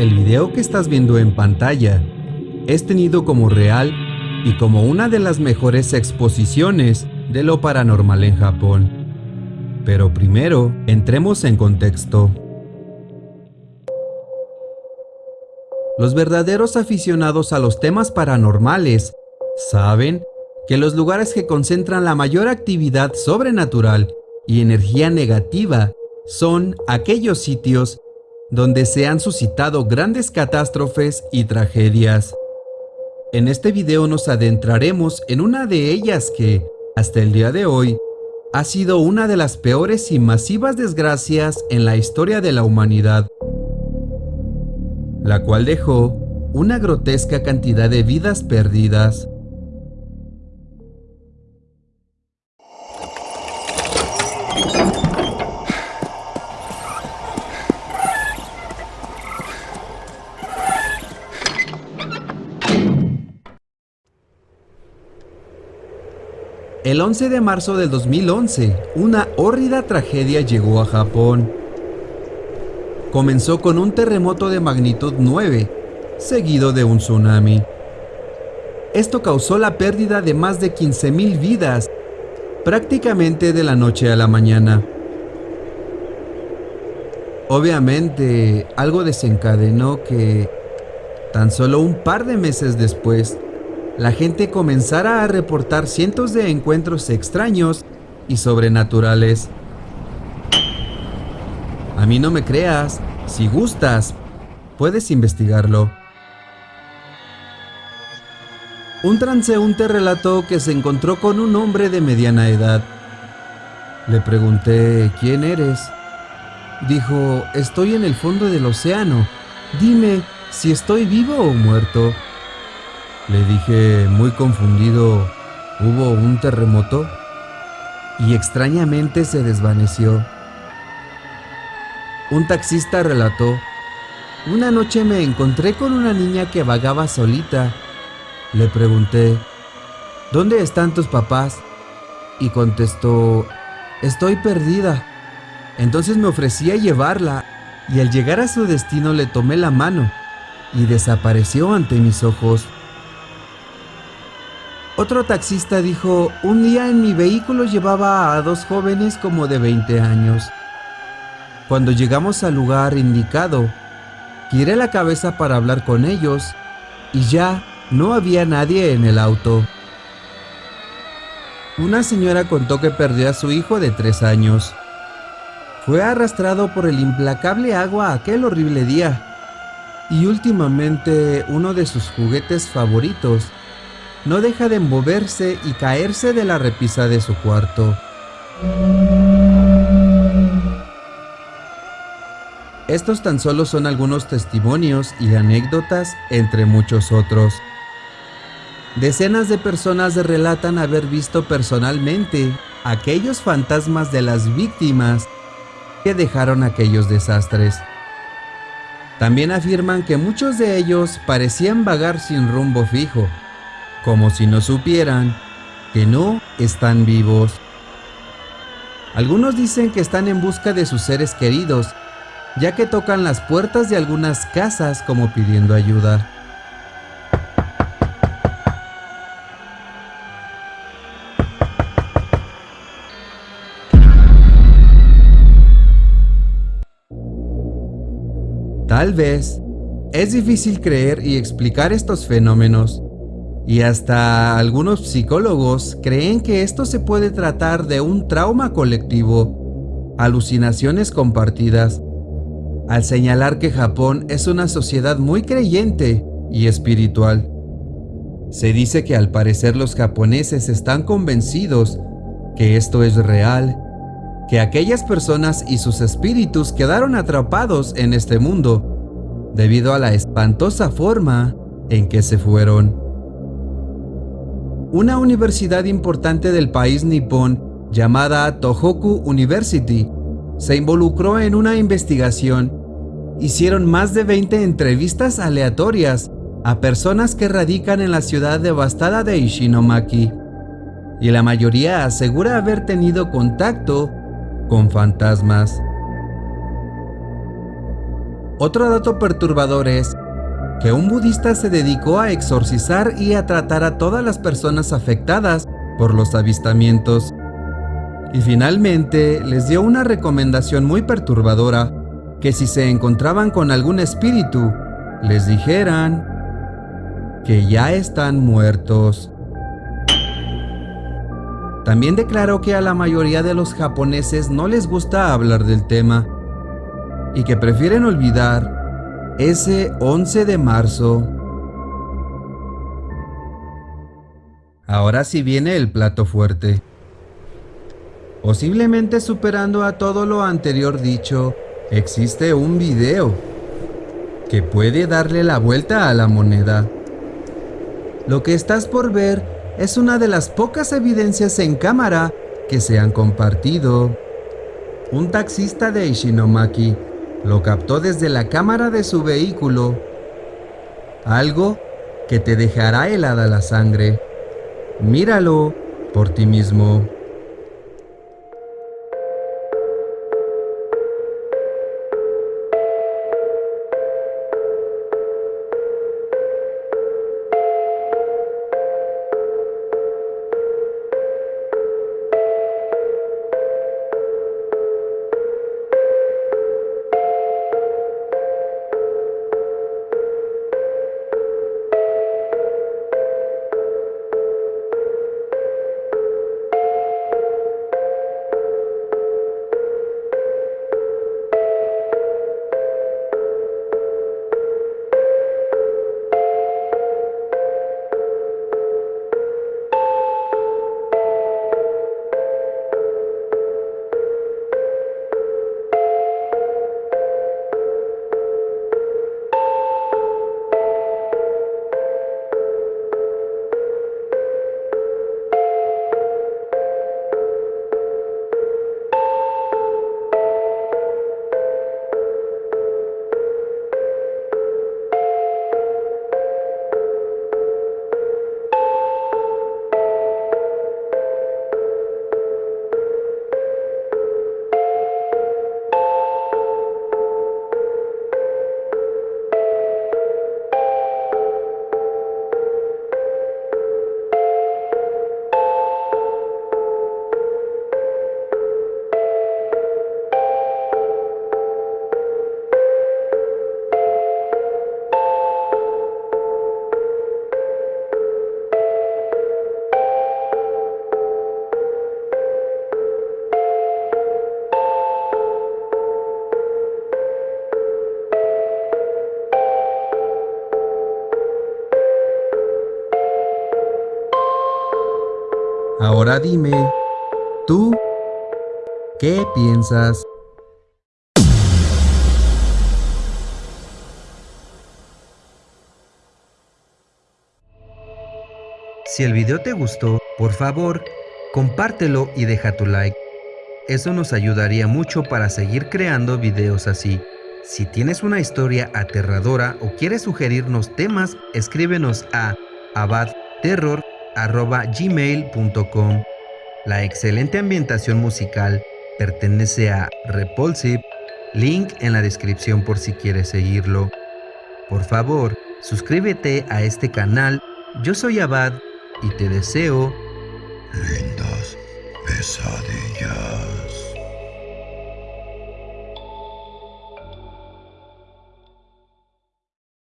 El video que estás viendo en pantalla es tenido como real y como una de las mejores exposiciones de lo paranormal en Japón. Pero primero, entremos en contexto. Los verdaderos aficionados a los temas paranormales saben que los lugares que concentran la mayor actividad sobrenatural y energía negativa son aquellos sitios donde se han suscitado grandes catástrofes y tragedias. En este video nos adentraremos en una de ellas que, hasta el día de hoy, ha sido una de las peores y masivas desgracias en la historia de la humanidad, la cual dejó una grotesca cantidad de vidas perdidas. El 11 de marzo del 2011, una hórrida tragedia llegó a Japón. Comenzó con un terremoto de magnitud 9, seguido de un tsunami. Esto causó la pérdida de más de 15.000 vidas, prácticamente de la noche a la mañana. Obviamente, algo desencadenó que, tan solo un par de meses después, la gente comenzara a reportar cientos de encuentros extraños y sobrenaturales. A mí no me creas, si gustas, puedes investigarlo. Un transeúnte relató que se encontró con un hombre de mediana edad. Le pregunté, ¿quién eres? Dijo, estoy en el fondo del océano. Dime si estoy vivo o muerto. Le dije muy confundido, ¿hubo un terremoto? Y extrañamente se desvaneció. Un taxista relató, una noche me encontré con una niña que vagaba solita. Le pregunté, ¿dónde están tus papás? Y contestó, estoy perdida. Entonces me ofrecí a llevarla y al llegar a su destino le tomé la mano y desapareció ante mis ojos. Otro taxista dijo, un día en mi vehículo llevaba a dos jóvenes como de 20 años. Cuando llegamos al lugar indicado, giré la cabeza para hablar con ellos y ya no había nadie en el auto. Una señora contó que perdió a su hijo de tres años. Fue arrastrado por el implacable agua aquel horrible día. Y últimamente uno de sus juguetes favoritos no deja de moverse y caerse de la repisa de su cuarto. Estos tan solo son algunos testimonios y anécdotas entre muchos otros. Decenas de personas relatan haber visto personalmente aquellos fantasmas de las víctimas que dejaron aquellos desastres. También afirman que muchos de ellos parecían vagar sin rumbo fijo, como si no supieran que no están vivos. Algunos dicen que están en busca de sus seres queridos, ya que tocan las puertas de algunas casas como pidiendo ayuda. Tal vez es difícil creer y explicar estos fenómenos, y hasta algunos psicólogos creen que esto se puede tratar de un trauma colectivo, alucinaciones compartidas, al señalar que Japón es una sociedad muy creyente y espiritual. Se dice que al parecer los japoneses están convencidos que esto es real, que aquellas personas y sus espíritus quedaron atrapados en este mundo debido a la espantosa forma en que se fueron. Una universidad importante del país nipón llamada Tohoku University se involucró en una investigación. Hicieron más de 20 entrevistas aleatorias a personas que radican en la ciudad devastada de Ishinomaki, y la mayoría asegura haber tenido contacto con fantasmas. Otro dato perturbador es que un budista se dedicó a exorcizar y a tratar a todas las personas afectadas por los avistamientos. Y finalmente les dio una recomendación muy perturbadora, que si se encontraban con algún espíritu, les dijeran que ya están muertos. También declaró que a la mayoría de los japoneses no les gusta hablar del tema y que prefieren olvidar ese 11 de marzo. Ahora sí viene el plato fuerte. Posiblemente superando a todo lo anterior dicho, existe un video que puede darle la vuelta a la moneda. Lo que estás por ver es una de las pocas evidencias en cámara que se han compartido. Un taxista de Ishinomaki lo captó desde la cámara de su vehículo. Algo que te dejará helada la sangre. Míralo por ti mismo. Ahora dime, ¿tú qué piensas? Si el video te gustó, por favor, compártelo y deja tu like. Eso nos ayudaría mucho para seguir creando videos así. Si tienes una historia aterradora o quieres sugerirnos temas, escríbenos a abadterror gmail.com. La excelente ambientación musical pertenece a Repulsive, link en la descripción por si quieres seguirlo. Por favor, suscríbete a este canal. Yo soy Abad y te deseo lindas pesadillas.